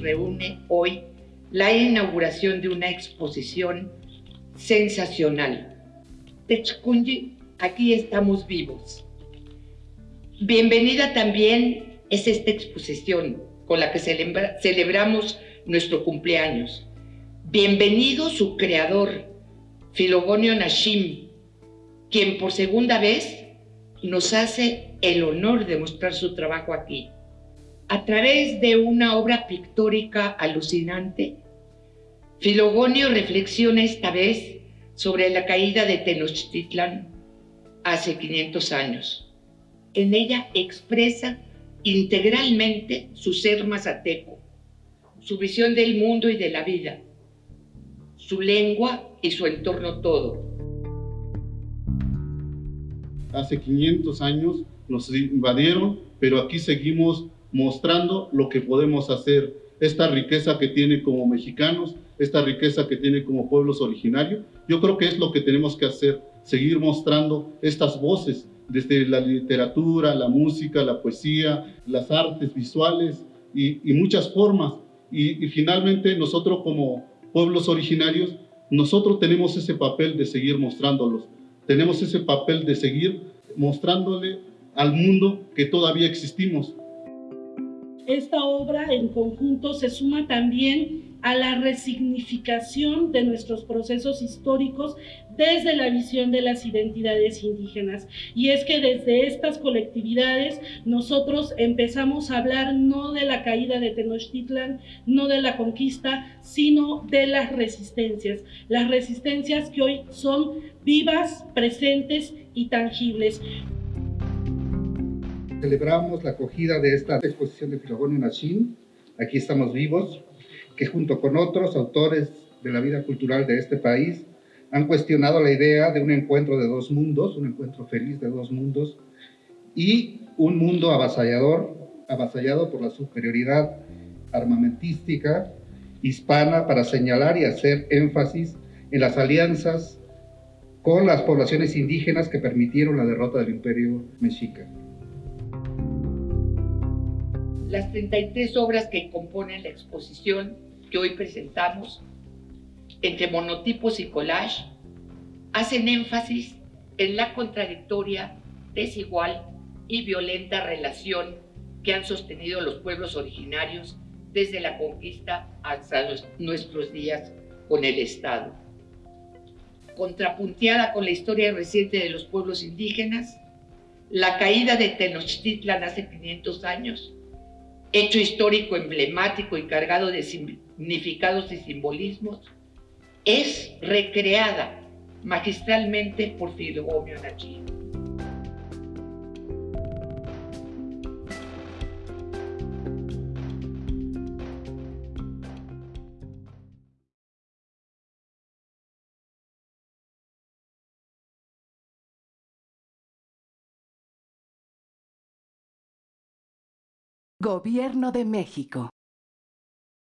reúne hoy la inauguración de una exposición sensacional. Techkunji, aquí estamos vivos. Bienvenida también es esta exposición con la que celebramos nuestro cumpleaños. Bienvenido su creador, Filogonio Nashim, quien por segunda vez nos hace el honor de mostrar su trabajo aquí. A través de una obra pictórica alucinante, Filogonio reflexiona esta vez sobre la caída de Tenochtitlan hace 500 años. En ella expresa integralmente su ser mazateco, su visión del mundo y de la vida, su lengua y su entorno todo. Hace 500 años nos invadieron, pero aquí seguimos mostrando lo que podemos hacer, esta riqueza que tiene como mexicanos, esta riqueza que tiene como pueblos originarios. Yo creo que es lo que tenemos que hacer, seguir mostrando estas voces desde la literatura, la música, la poesía, las artes visuales y, muchas formas. Y, y finalmente nosotros como pueblos originarios, nosotros tenemos ese papel de seguir mostrándolos, tenemos ese papel de seguir mostrándole al mundo que todavía existimos. Esta obra en conjunto se suma también a la resignificación de nuestros procesos históricos desde la visión de las identidades indígenas. Y es que desde estas colectividades nosotros empezamos a hablar no de la caída de Tenochtitlan, no de la conquista, sino de las resistencias. Las resistencias que hoy son vivas, presentes y tangibles. Celebramos la acogida de esta exposición de Filogonio Nachin. Aquí estamos vivos, que junto con otros autores de la vida cultural de este país han cuestionado la idea de un encuentro de dos mundos, un encuentro feliz de dos mundos, y un mundo avasallador, avasallado por la superioridad armamentística hispana para señalar y hacer énfasis en las alianzas con las poblaciones indígenas que permitieron la derrota del imperio mexica. Las 33 obras que componen la exposición que hoy presentamos, entre monotipos y collage, hacen énfasis en la contradictoria, desigual y violenta relación que han sostenido los pueblos originarios desde la conquista hasta nuestros días con el Estado. Contrapunteada con la historia reciente de los pueblos indígenas, la caída de Tenochtitlan hace 500 años, hecho histórico emblemático y cargado de significados y simbolismos, es recreada magistralmente por Filogomio Nachi. Gobierno de México